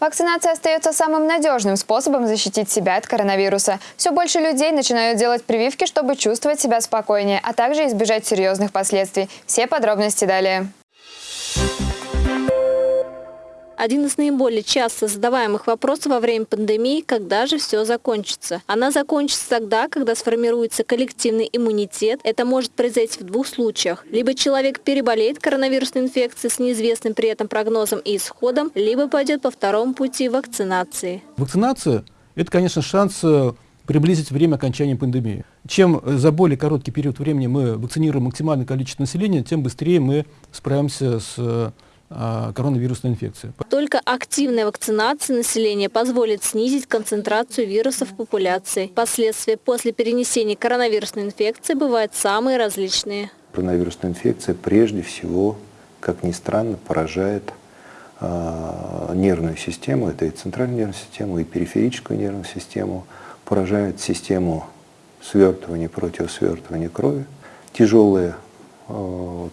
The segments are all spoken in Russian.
Вакцинация остается самым надежным способом защитить себя от коронавируса. Все больше людей начинают делать прививки, чтобы чувствовать себя спокойнее, а также избежать серьезных последствий. Все подробности далее. Один из наиболее часто задаваемых вопросов во время пандемии – когда же все закончится? Она закончится тогда, когда сформируется коллективный иммунитет. Это может произойти в двух случаях. Либо человек переболеет коронавирусной инфекцией с неизвестным при этом прогнозом и исходом, либо пойдет по второму пути вакцинации. Вакцинация – это, конечно, шанс э, приблизить время окончания пандемии. Чем э, за более короткий период времени мы вакцинируем максимальное количество населения, тем быстрее мы справимся с э, коронавирусной инфекции. Только активная вакцинация населения позволит снизить концентрацию вирусов в популяции. Последствия после перенесения коронавирусной инфекции бывают самые различные. Коронавирусная инфекция прежде всего, как ни странно, поражает э, нервную систему, это и центральную нервную систему, и периферическую нервную систему, поражает систему свертывания, противосвертывания крови. Тяжелые Э,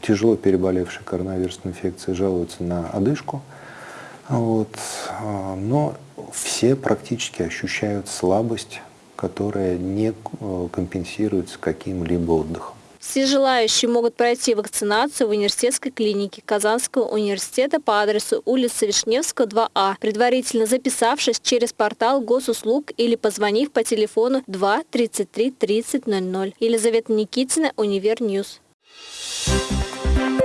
тяжело переболевшие коронавирусной инфекцией жалуются на одышку. Вот. Э, но все практически ощущают слабость, которая не э, компенсируется каким-либо отдыхом. Все желающие могут пройти вакцинацию в университетской клинике Казанского университета по адресу улица Вишневского, 2А, предварительно записавшись через портал госуслуг или позвонив по телефону 2 33 30 00. Елизавета Никитина, Универньюз. Thank you.